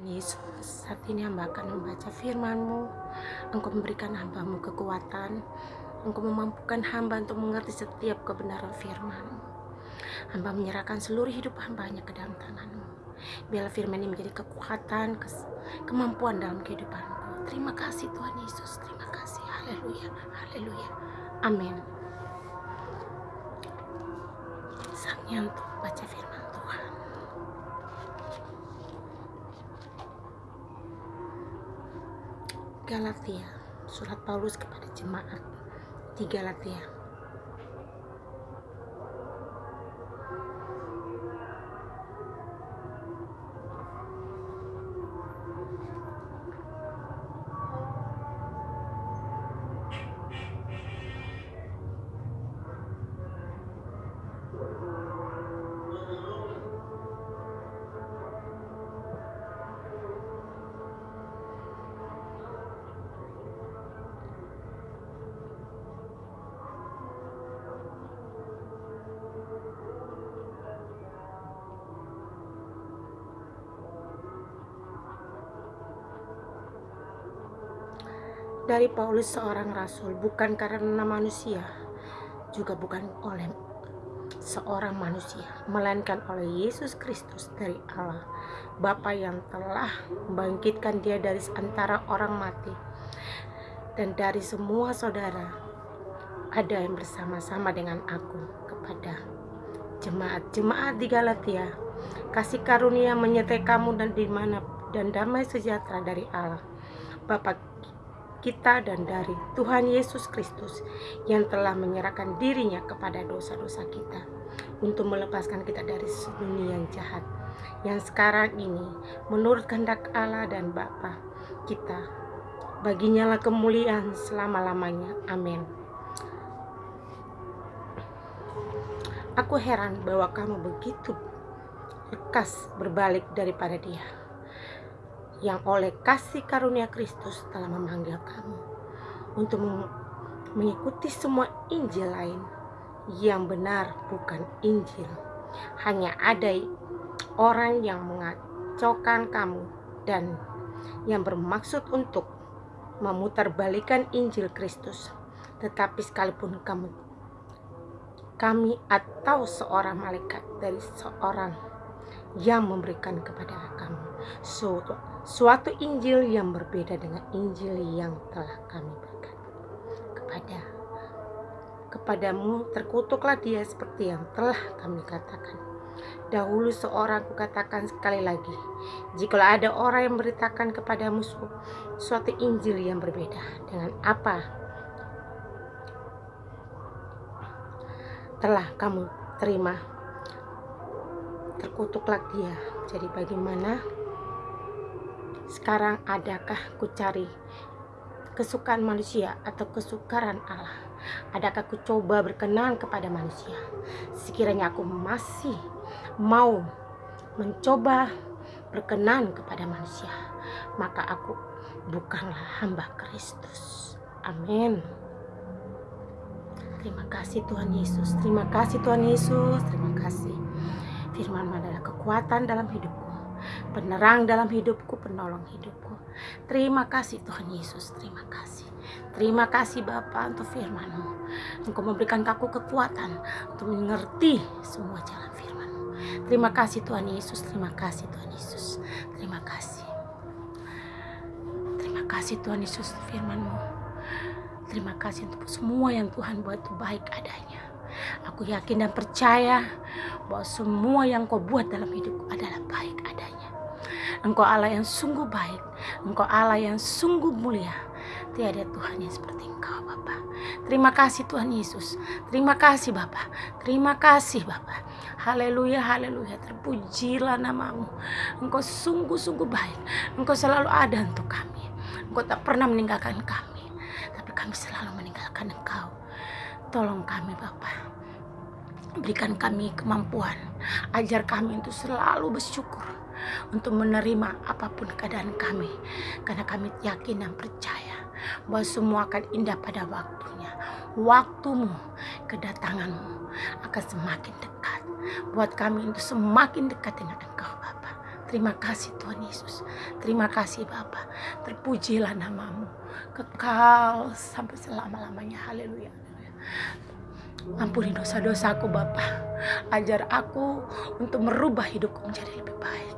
Yesus, saat ini hamba akan membaca firman-Mu. Engkau memberikan hambamu kekuatan. Engkau memampukan hamba untuk mengerti setiap kebenaran firman Hamba menyerahkan seluruh hidup hambanya ke dalam tanganmu. Biarlah firman ini menjadi kekuatan, kemampuan dalam kehidupanku. Terima kasih Tuhan Yesus, terima kasih. Haleluya, haleluya. Amin. Saatnya untuk baca firman Tuhan. Galatia, surat Paulus kepada jemaat di Galatia. Dari Paulus seorang rasul bukan karena manusia juga bukan oleh seorang manusia melainkan oleh Yesus Kristus dari Allah Bapa yang telah membangkitkan dia dari antara orang mati. Dan dari semua saudara ada yang bersama-sama dengan aku kepada jemaat-jemaat di Galatia. Kasih karunia menyertai kamu dan di mana dan damai sejahtera dari Allah. Bapa kita dan dari Tuhan Yesus Kristus yang telah menyerahkan dirinya kepada dosa-dosa kita untuk melepaskan kita dari dunia yang jahat. Yang sekarang ini menurut kehendak Allah dan Bapa kita baginya lah kemuliaan selama-lamanya. Amin. Aku heran bahwa kamu begitu lekas berbalik daripada dia yang oleh kasih karunia Kristus telah memanggil kamu untuk mengikuti semua Injil lain yang benar bukan Injil. Hanya ada orang yang mengacaukan kamu dan yang bermaksud untuk memutarbalikan Injil Kristus. Tetapi sekalipun kamu kami atau seorang malaikat dari seorang yang memberikan kepada kamu suatu, suatu Injil yang berbeda dengan Injil yang telah kami berikan kepada kepadamu terkutuklah dia seperti yang telah kami katakan. Dahulu seorang kukatakan sekali lagi jika ada orang yang memberitakan kepadamu su suatu Injil yang berbeda dengan apa telah kamu terima terkutuklah dia. Jadi bagaimana sekarang adakah ku cari kesukaan manusia atau kesukaran Allah? Adakah ku coba berkenan kepada manusia? Sekiranya aku masih mau mencoba berkenan kepada manusia, maka aku bukanlah hamba Kristus. Amin. Terima kasih Tuhan Yesus. Terima kasih Tuhan Yesus. Terima kasih. Firman adalah kekuatan dalam hidupku penerang dalam hidupku, penolong hidupku. Terima kasih Tuhan Yesus, terima kasih. Terima kasih Bapa untuk firman-Mu. Engkau memberikan aku kekuatan untuk mengerti semua jalan firman-Mu. Terima kasih Tuhan Yesus, terima kasih Tuhan Yesus. Terima kasih. Terima kasih Tuhan Yesus firman-Mu. Terima kasih untuk semua yang Tuhan buat itu baik adanya. Aku yakin dan percaya bahwa semua yang kau buat dalam hidupku adalah baik adanya. Engkau Allah yang sungguh baik. Engkau Allah yang sungguh mulia. Tiada Tuhan yang seperti Engkau, Bapa. Terima kasih Tuhan Yesus. Terima kasih Bapa. Terima kasih Bapa. Haleluya, haleluya. Terpujilah namamu. Engkau sungguh-sungguh baik. Engkau selalu ada untuk kami. Engkau tak pernah meninggalkan kami. Tapi kami selalu meninggalkan Engkau. Tolong kami Bapak. Berikan kami kemampuan. Ajar kami untuk selalu bersyukur untuk menerima apa pun keadaan kami karena kami yakin dan percaya bahwa semua akan indah pada waktunya waktumu kedatanganmu akan semakin dekat buat kami untuk semakin dekat dengan engkau Bapa Terima kasih Tuhan Yesus. Terima kasih Bapa. Terpujilah namamu. Kekal sampai selama-lamanya. Haleluya. Ampuni dosa-dosaku Bapa. Ajar aku untuk merubah hidupku menjadi lebih baik.